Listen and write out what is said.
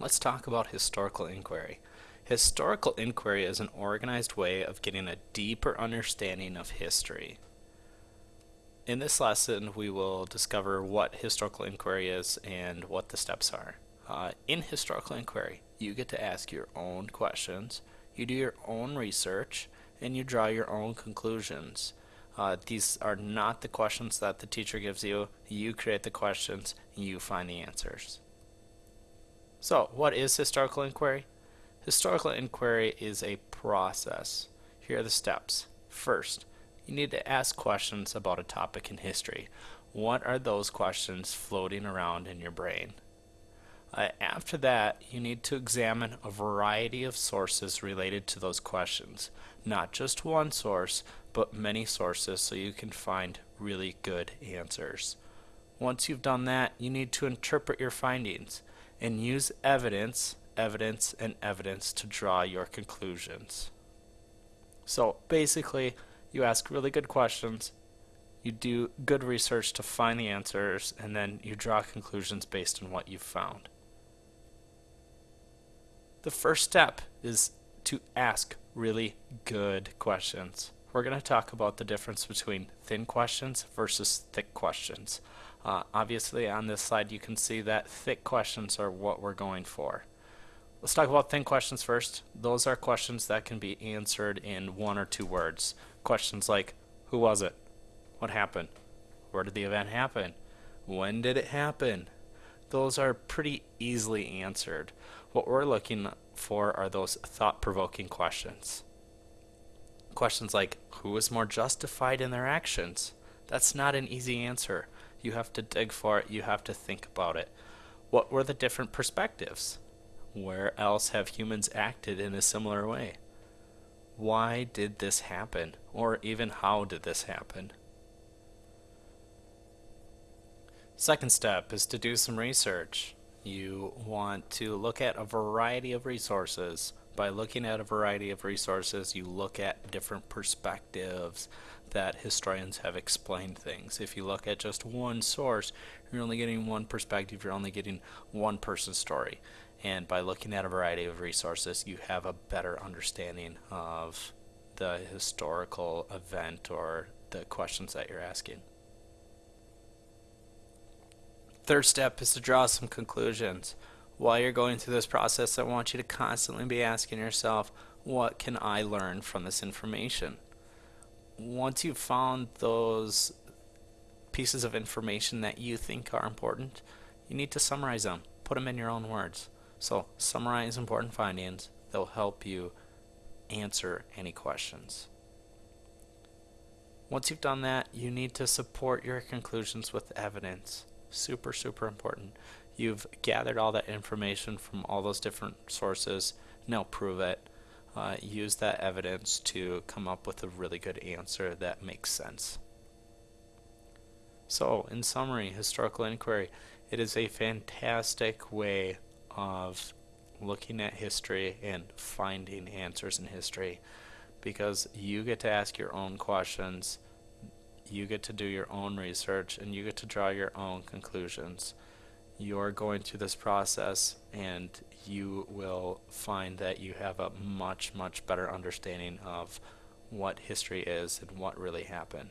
Let's talk about historical inquiry. Historical inquiry is an organized way of getting a deeper understanding of history. In this lesson, we will discover what historical inquiry is and what the steps are. Uh, in historical inquiry, you get to ask your own questions, you do your own research, and you draw your own conclusions. Uh, these are not the questions that the teacher gives you. You create the questions, you find the answers. So, what is historical inquiry? Historical inquiry is a process. Here are the steps. First, you need to ask questions about a topic in history. What are those questions floating around in your brain? Uh, after that, you need to examine a variety of sources related to those questions. Not just one source, but many sources so you can find really good answers. Once you've done that, you need to interpret your findings and use evidence, evidence, and evidence to draw your conclusions. So basically, you ask really good questions, you do good research to find the answers, and then you draw conclusions based on what you've found. The first step is to ask really good questions. We're going to talk about the difference between thin questions versus thick questions. Uh, obviously on this slide you can see that thick questions are what we're going for. Let's talk about thin questions first. Those are questions that can be answered in one or two words. Questions like, who was it? What happened? Where did the event happen? When did it happen? Those are pretty easily answered. What we're looking for are those thought-provoking questions. Questions like, who is more justified in their actions? That's not an easy answer. You have to dig for it. You have to think about it. What were the different perspectives? Where else have humans acted in a similar way? Why did this happen? Or even how did this happen? Second step is to do some research. You want to look at a variety of resources. By looking at a variety of resources, you look at different perspectives that historians have explained things. If you look at just one source, you're only getting one perspective, you're only getting one person's story. And by looking at a variety of resources, you have a better understanding of the historical event or the questions that you're asking. Third step is to draw some conclusions. While you're going through this process, I want you to constantly be asking yourself, what can I learn from this information? once you've found those pieces of information that you think are important, you need to summarize them. Put them in your own words. So summarize important findings. They'll help you answer any questions. Once you've done that, you need to support your conclusions with evidence. Super, super important. You've gathered all that information from all those different sources. Now prove it uh, use that evidence to come up with a really good answer that makes sense. So, in summary, historical inquiry, it is a fantastic way of looking at history and finding answers in history because you get to ask your own questions, you get to do your own research, and you get to draw your own conclusions you're going through this process and you will find that you have a much, much better understanding of what history is and what really happened.